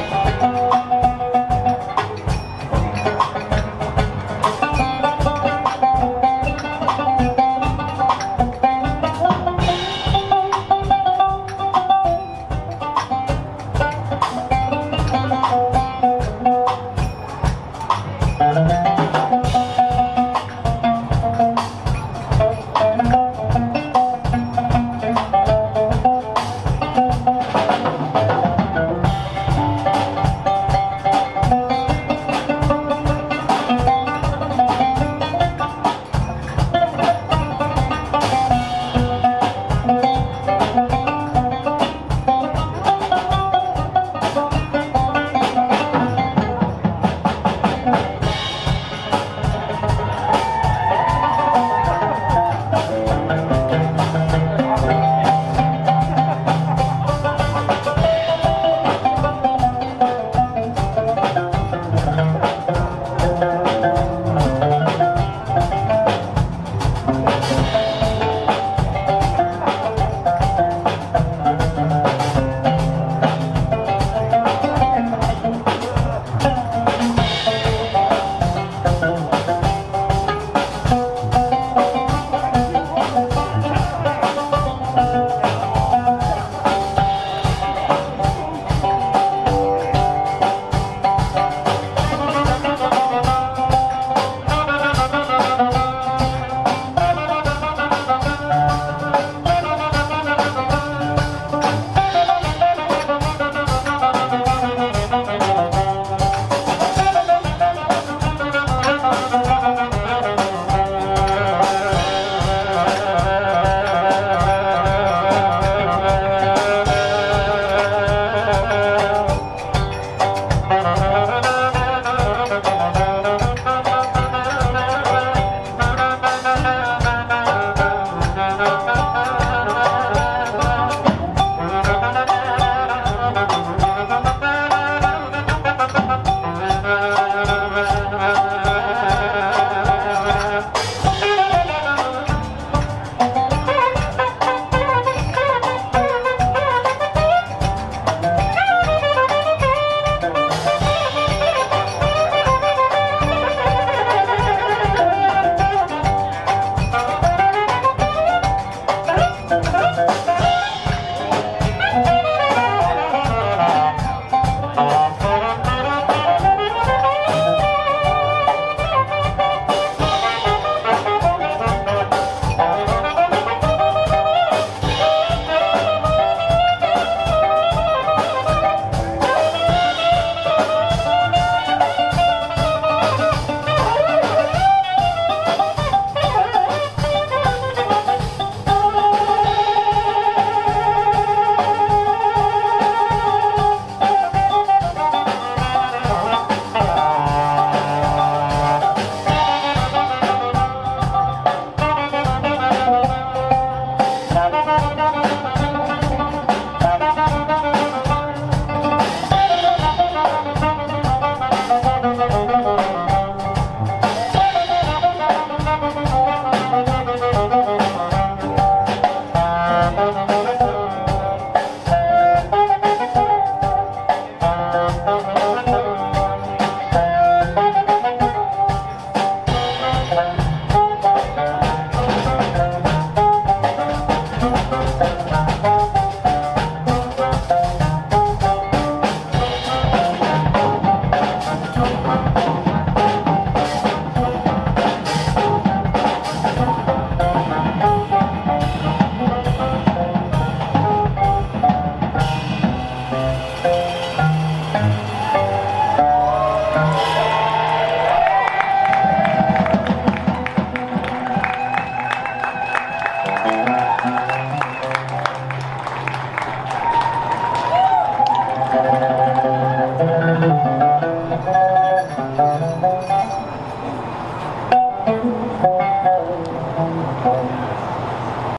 Oh,